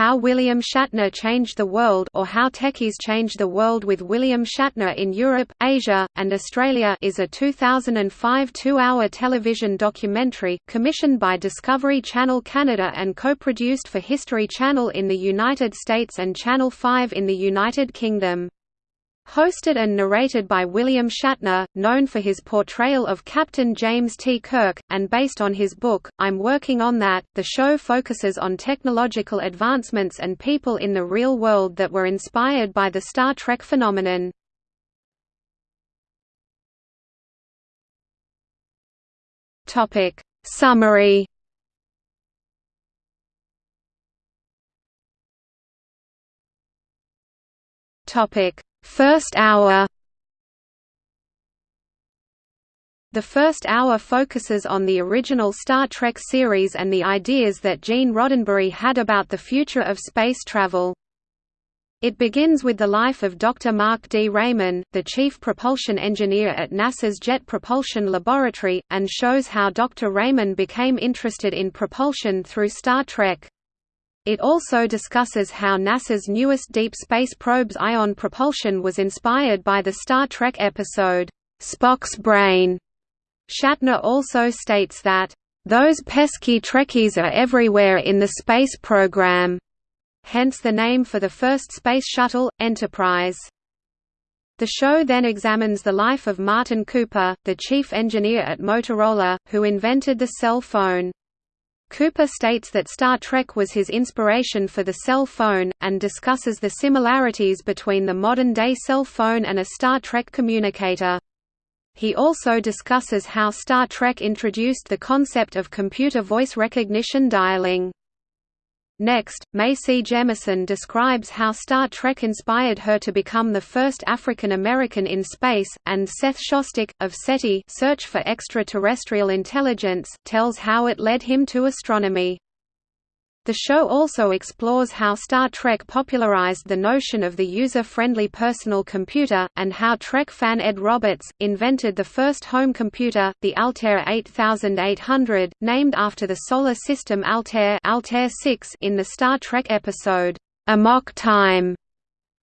How William Shatner Changed the World or How Techies Changed the World with William Shatner in Europe, Asia, and Australia is a 2005 two-hour television documentary, commissioned by Discovery Channel Canada and co-produced for History Channel in the United States and Channel 5 in the United Kingdom. Hosted and narrated by William Shatner, known for his portrayal of Captain James T. Kirk, and based on his book, I'm Working on That, the show focuses on technological advancements and people in the real world that were inspired by the Star Trek phenomenon. Topic Summary Topic First hour The first hour focuses on the original Star Trek series and the ideas that Gene Roddenberry had about the future of space travel. It begins with the life of Dr. Marc D. Rayman, the chief propulsion engineer at NASA's Jet Propulsion Laboratory, and shows how Dr. Rayman became interested in propulsion through Star Trek. It also discusses how NASA's newest deep space probe's ion propulsion was inspired by the Star Trek episode, Spock's Brain. Shatner also states that, "...those pesky Trekkies are everywhere in the space program." Hence the name for the first space shuttle, Enterprise. The show then examines the life of Martin Cooper, the chief engineer at Motorola, who invented the cell phone. Cooper states that Star Trek was his inspiration for the cell phone, and discusses the similarities between the modern-day cell phone and a Star Trek communicator. He also discusses how Star Trek introduced the concept of computer voice recognition dialing. Next, Mae C. Jemison describes how Star Trek inspired her to become the first African American in space, and Seth Shostak, of SETI Search for Extraterrestrial Intelligence, tells how it led him to astronomy. The show also explores how Star Trek popularized the notion of the user-friendly personal computer, and how Trek fan Ed Roberts, invented the first home computer, the Altair 8800, named after the Solar System Altair, Altair 6 in the Star Trek episode, Amok Time.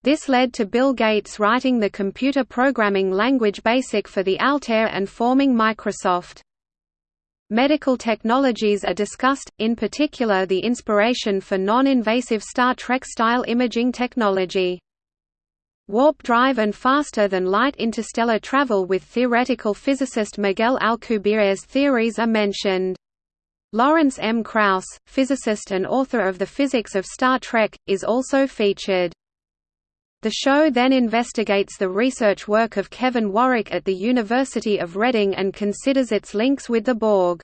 This led to Bill Gates writing the computer programming language BASIC for the Altair and forming Microsoft. Medical technologies are discussed, in particular the inspiration for non-invasive Star Trek-style imaging technology. Warp drive and faster-than-light interstellar travel with theoretical physicist Miguel Alcubierre's theories are mentioned. Lawrence M. Krauss, physicist and author of The Physics of Star Trek, is also featured. The show then investigates the research work of Kevin Warwick at the University of Reading and considers its links with the Borg.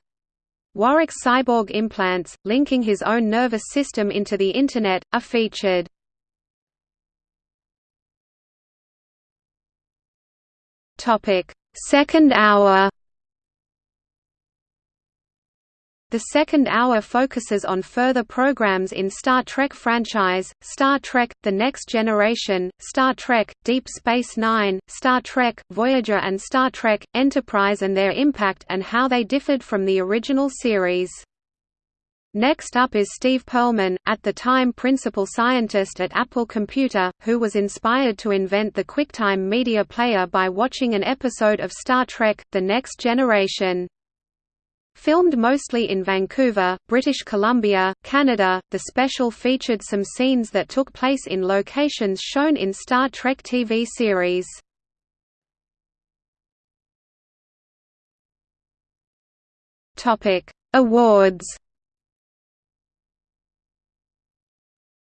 Warwick's cyborg implants, linking his own nervous system into the Internet, are featured. Second hour The second hour focuses on further programs in Star Trek franchise, Star Trek, The Next Generation, Star Trek, Deep Space Nine, Star Trek, Voyager and Star Trek, Enterprise and their impact and how they differed from the original series. Next up is Steve Perlman, at the time principal scientist at Apple Computer, who was inspired to invent the QuickTime media player by watching an episode of Star Trek, The Next Generation. Filmed mostly in Vancouver, British Columbia, Canada, the special featured some scenes that took place in locations shown in Star Trek TV series. Awards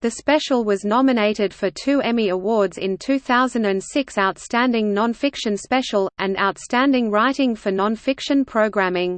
The special was nominated for two Emmy Awards in 2006 Outstanding Nonfiction Special, and Outstanding Writing for Nonfiction Programming.